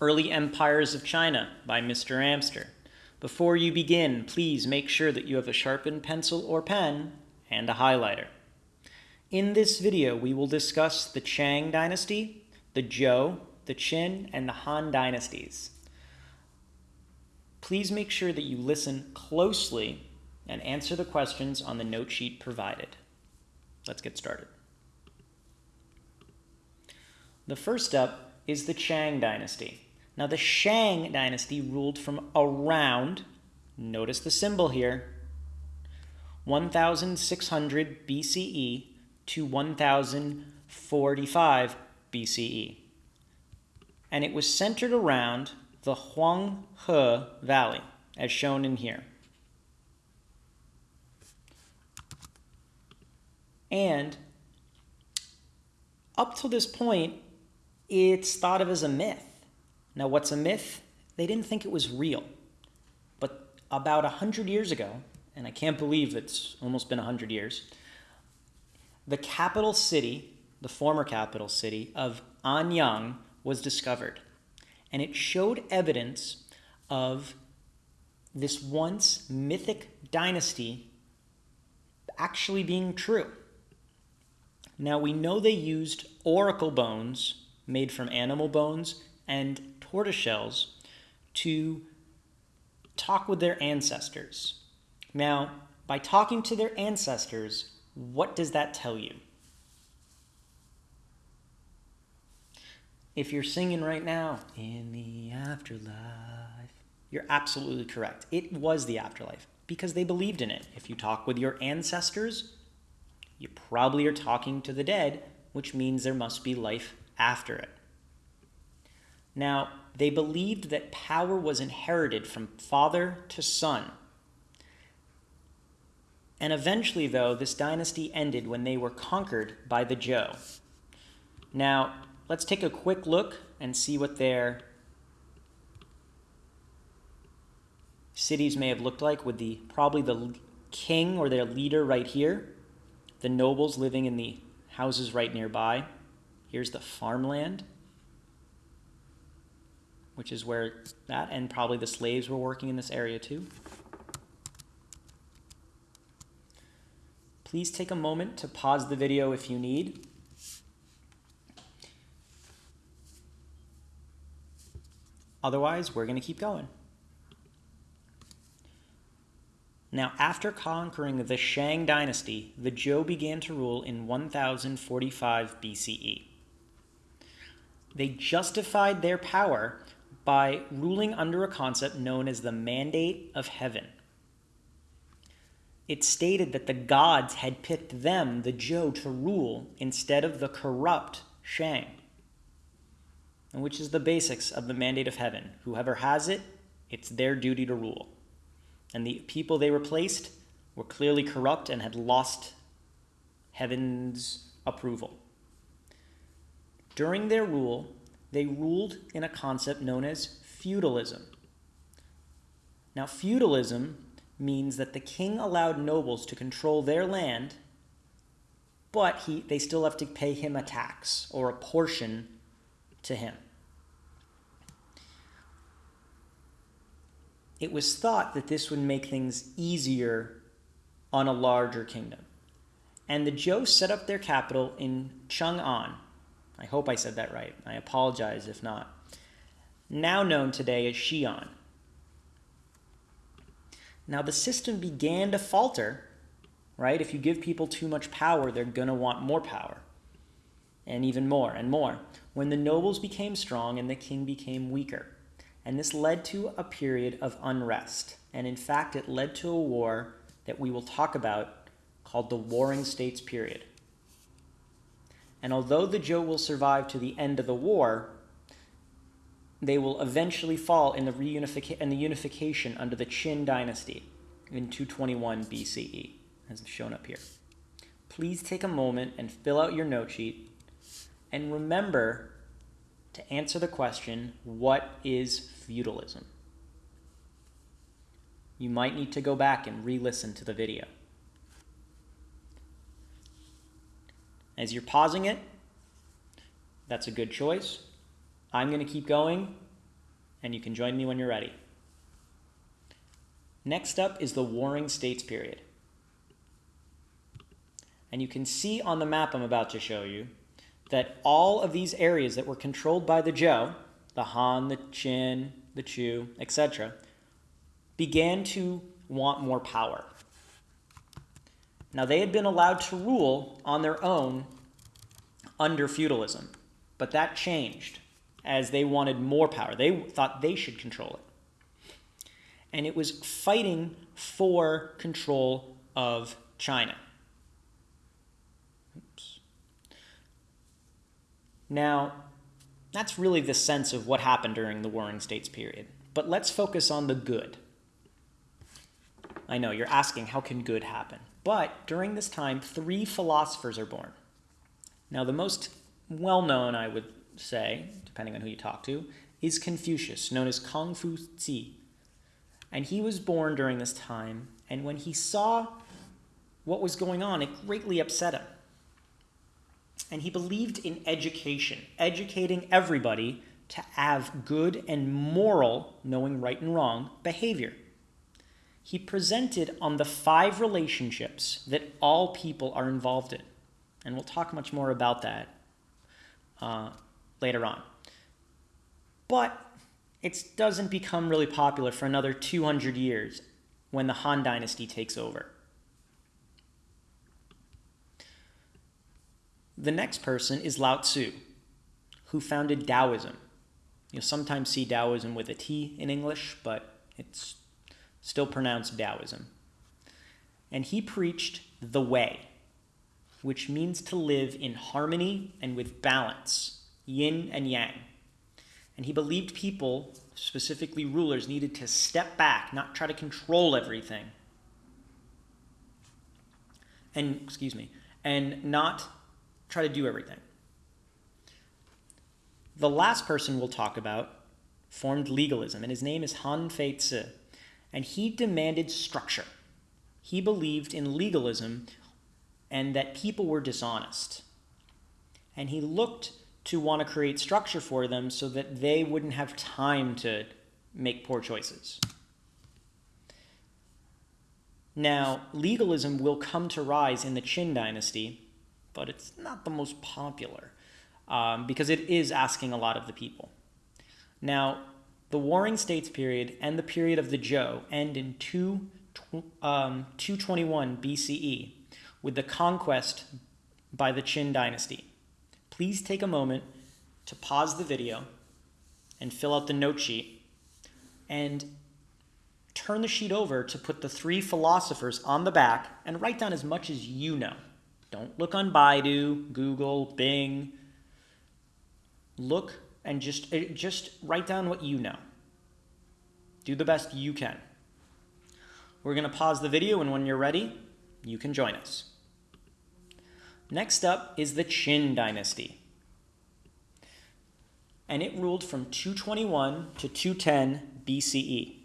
Early Empires of China by Mr. Amster. Before you begin, please make sure that you have a sharpened pencil or pen and a highlighter. In this video, we will discuss the Shang dynasty, the Zhou, the Qin, and the Han dynasties. Please make sure that you listen closely and answer the questions on the note sheet provided. Let's get started. The first up is the Shang dynasty. Now the Shang dynasty ruled from around, notice the symbol here, 1600 BCE to 1045 BCE. And it was centered around the Huanghe Valley, as shown in here. And up to this point, it's thought of as a myth. Now, what's a myth? They didn't think it was real. But about 100 years ago, and I can't believe it's almost been 100 years, the capital city, the former capital city of Anyang, was discovered. And it showed evidence of this once mythic dynasty actually being true. Now, we know they used oracle bones made from animal bones and tortoiseshells to talk with their ancestors. Now, by talking to their ancestors, what does that tell you? If you're singing right now, in the afterlife, you're absolutely correct. It was the afterlife because they believed in it. If you talk with your ancestors, you probably are talking to the dead, which means there must be life after it. Now, they believed that power was inherited from father to son. And eventually, though, this dynasty ended when they were conquered by the Zhou. Now, let's take a quick look and see what their cities may have looked like with the probably the king or their leader right here, the nobles living in the houses right nearby. Here's the farmland which is where that and probably the slaves were working in this area too. Please take a moment to pause the video if you need. Otherwise, we're going to keep going. Now, after conquering the Shang dynasty, the Zhou began to rule in 1045 BCE. They justified their power by ruling under a concept known as the mandate of heaven. It stated that the gods had picked them, the Zhou, to rule instead of the corrupt Shang, and which is the basics of the mandate of heaven. Whoever has it, it's their duty to rule. And the people they replaced were clearly corrupt and had lost heaven's approval. During their rule, they ruled in a concept known as feudalism. Now, feudalism means that the king allowed nobles to control their land, but he, they still have to pay him a tax or a portion to him. It was thought that this would make things easier on a larger kingdom. And the Zhou set up their capital in Chang'an, I hope I said that right. I apologize if not. Now known today as Xi'an. Now the system began to falter, right? If you give people too much power, they're going to want more power. And even more and more. When the nobles became strong and the king became weaker. And this led to a period of unrest. And in fact, it led to a war that we will talk about called the Warring States period. And although the Zhou will survive to the end of the war, they will eventually fall in the, reunification in the unification under the Qin dynasty in 221 BCE, as shown up here. Please take a moment and fill out your note sheet and remember to answer the question, what is feudalism? You might need to go back and re-listen to the video. As you're pausing it, that's a good choice. I'm going to keep going, and you can join me when you're ready. Next up is the Warring States period. And you can see on the map I'm about to show you that all of these areas that were controlled by the Zhou, the Han, the Qin, the Chu, etc., began to want more power. Now, they had been allowed to rule on their own under feudalism, but that changed as they wanted more power. They thought they should control it. And it was fighting for control of China. Oops. Now, that's really the sense of what happened during the Warring States period. But let's focus on the good. I know you're asking, how can good happen? But during this time, three philosophers are born. Now, the most well known, I would say, depending on who you talk to, is Confucius, known as Kong Fu Zi. And he was born during this time, and when he saw what was going on, it greatly upset him. And he believed in education, educating everybody to have good and moral, knowing right and wrong, behavior he presented on the five relationships that all people are involved in. And we'll talk much more about that uh, later on. But it doesn't become really popular for another 200 years when the Han Dynasty takes over. The next person is Lao Tzu, who founded Taoism. You'll sometimes see Taoism with a T in English, but it's still pronounced Taoism. And he preached the way, which means to live in harmony and with balance, yin and yang. And he believed people, specifically rulers, needed to step back, not try to control everything. And, excuse me, and not try to do everything. The last person we'll talk about formed legalism, and his name is Han Fei Tzu and he demanded structure. He believed in legalism and that people were dishonest. And he looked to want to create structure for them so that they wouldn't have time to make poor choices. Now, legalism will come to rise in the Qin dynasty, but it's not the most popular um, because it is asking a lot of the people. Now, the Warring States period and the period of the Zhou end in 2, um, 221 BCE with the conquest by the Qin dynasty. Please take a moment to pause the video and fill out the note sheet and turn the sheet over to put the three philosophers on the back and write down as much as you know. Don't look on Baidu, Google, Bing. Look and just, eh, just write down what you know. Do the best you can. We're going to pause the video, and when you're ready, you can join us. Next up is the Qin dynasty. And it ruled from 221 to 210 BCE.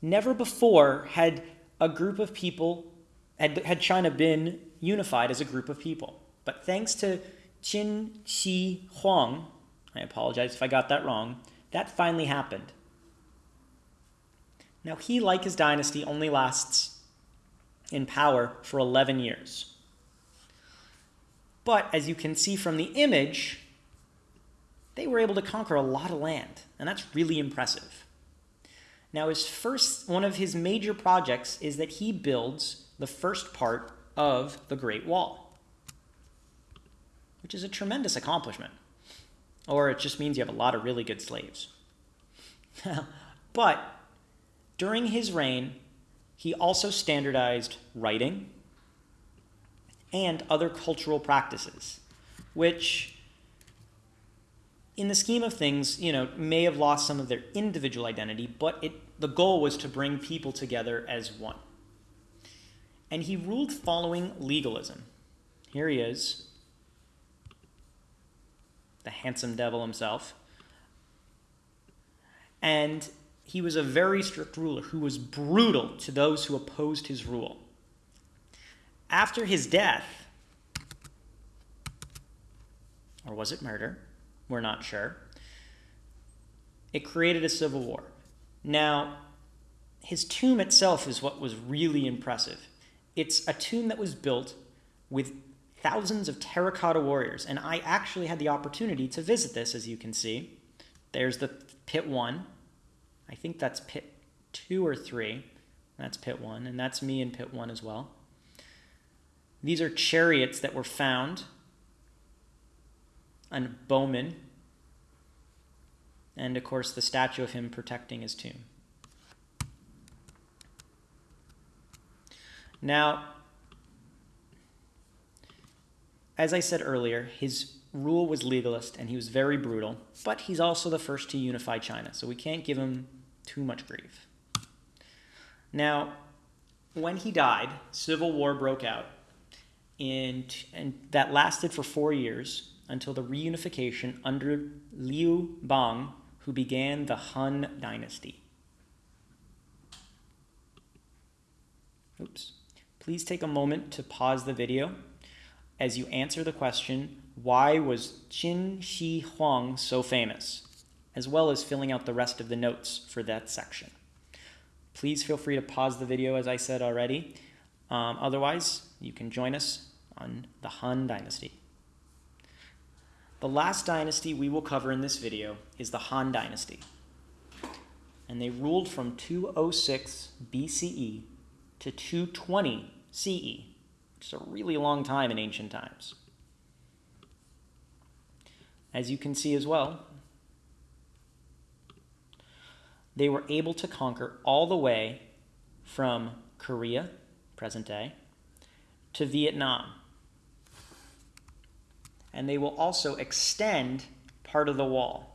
Never before had a group of people, had, had China been unified as a group of people. But thanks to Qin Shi Huang, I apologize if I got that wrong, that finally happened. Now, he, like his dynasty, only lasts in power for 11 years. But as you can see from the image, they were able to conquer a lot of land, and that's really impressive. Now, his first, one of his major projects is that he builds the first part of the Great Wall, which is a tremendous accomplishment. Or it just means you have a lot of really good slaves. but during his reign, he also standardized writing and other cultural practices, which in the scheme of things, you know, may have lost some of their individual identity, but it, the goal was to bring people together as one. And he ruled following legalism. Here he is, the handsome devil himself. And he was a very strict ruler who was brutal to those who opposed his rule. After his death, or was it murder? We're not sure. it created a civil war. Now, his tomb itself is what was really impressive. It's a tomb that was built with thousands of terracotta warriors, and I actually had the opportunity to visit this, as you can see. There's the pit one. I think that's pit two or three. That's pit one, and that's me in pit one as well. These are chariots that were found on bowmen, and of course the statue of him protecting his tomb. Now, as I said earlier, his rule was legalist and he was very brutal, but he's also the first to unify China, so we can't give him too much grief. Now, when he died, civil war broke out, and, and that lasted for four years until the reunification under Liu Bang, who began the Han Dynasty. Oops. Please take a moment to pause the video as you answer the question, why was Qin Shi Huang so famous? As well as filling out the rest of the notes for that section. Please feel free to pause the video as I said already. Um, otherwise, you can join us on the Han Dynasty. The last dynasty we will cover in this video is the Han Dynasty. And they ruled from 206 BCE to 220 CE, is a really long time in ancient times. As you can see as well, they were able to conquer all the way from Korea, present day, to Vietnam. And they will also extend part of the wall.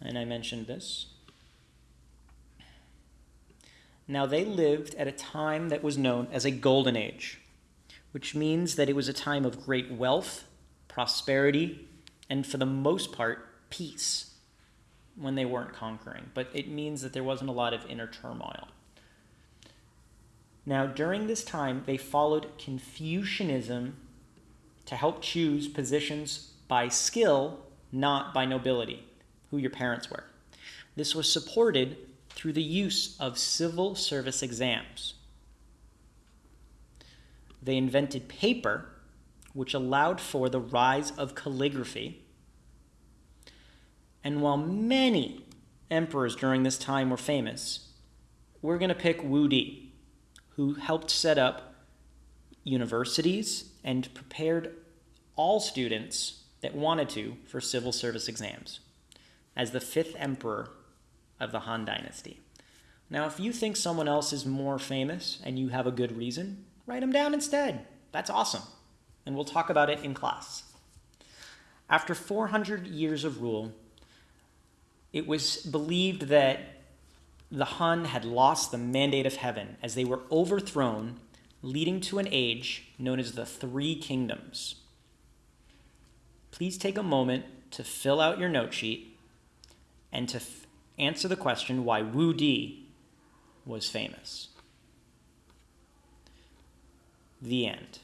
and I mentioned this. Now, they lived at a time that was known as a golden age, which means that it was a time of great wealth, prosperity, and for the most part, peace when they weren't conquering. But it means that there wasn't a lot of inner turmoil. Now, during this time, they followed Confucianism to help choose positions by skill, not by nobility who your parents were. This was supported through the use of civil service exams. They invented paper, which allowed for the rise of calligraphy. And while many emperors during this time were famous, we're going to pick Wu Di, who helped set up universities and prepared all students that wanted to for civil service exams as the fifth emperor of the Han Dynasty. Now, if you think someone else is more famous and you have a good reason, write them down instead. That's awesome. And we'll talk about it in class. After 400 years of rule, it was believed that the Han had lost the mandate of heaven as they were overthrown, leading to an age known as the Three Kingdoms. Please take a moment to fill out your note sheet and to answer the question why Wu Di was famous. The end.